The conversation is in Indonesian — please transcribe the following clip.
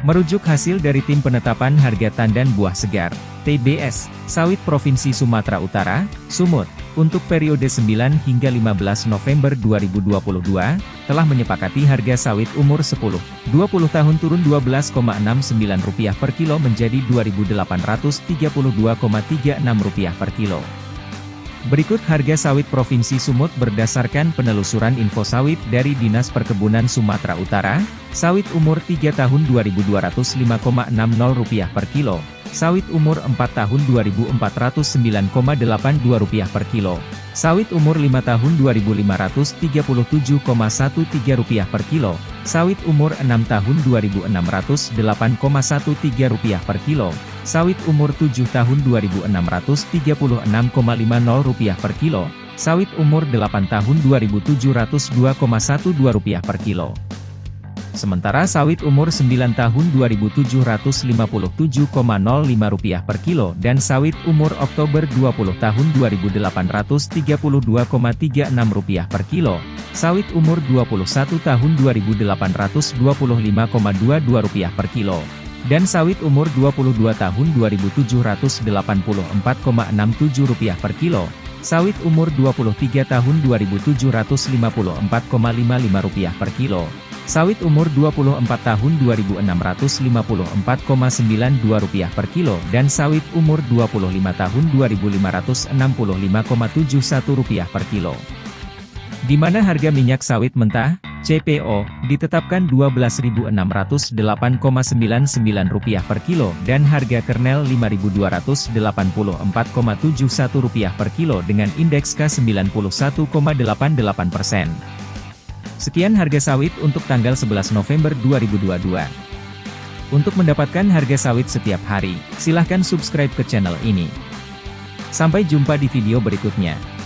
Merujuk hasil dari Tim Penetapan Harga Tandan Buah Segar, TBS, Sawit Provinsi Sumatera Utara, Sumut, untuk periode 9 hingga 15 November 2022, telah menyepakati harga sawit umur 10, 20 tahun turun Rp12,69 per kilo menjadi Rp2.832,36 per kilo. Berikut harga sawit Provinsi Sumut berdasarkan penelusuran info sawit dari Dinas Perkebunan Sumatera Utara, sawit umur 3 tahun Rp2.005,60 per kilo, sawit umur 4 tahun Rp2.409,82 per kilo, sawit umur 5 tahun Rp2.537,13 per kilo, sawit umur 6 tahun Rp2.608,13 per kilo, sawit umur 7 tahun Rp2.636,50 per kilo, sawit umur 8 tahun Rp2.702,12 per kilo. Sementara sawit umur 9 tahun Rp2.757,05 per kilo dan sawit umur Oktober 20 tahun Rp2.832,36 per kilo, sawit umur 21 tahun Rp2.825,22 per kilo dan sawit umur 22 tahun Rp2.784,67 per kilo, sawit umur 23 tahun Rp2.754,55 per kilo, sawit umur 24 tahun Rp2.654,92 per kilo dan sawit umur 25 tahun Rp2.565,71 per kilo. Di mana harga minyak sawit mentah, CPO, ditetapkan Rp12.608,99 per kilo dan harga kernel Rp5.284,71 per kilo dengan indeks K91,88%. Sekian harga sawit untuk tanggal 11 November 2022. Untuk mendapatkan harga sawit setiap hari, silahkan subscribe ke channel ini. Sampai jumpa di video berikutnya.